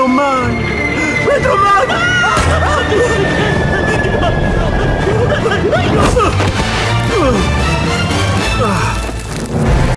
Little man! Little man!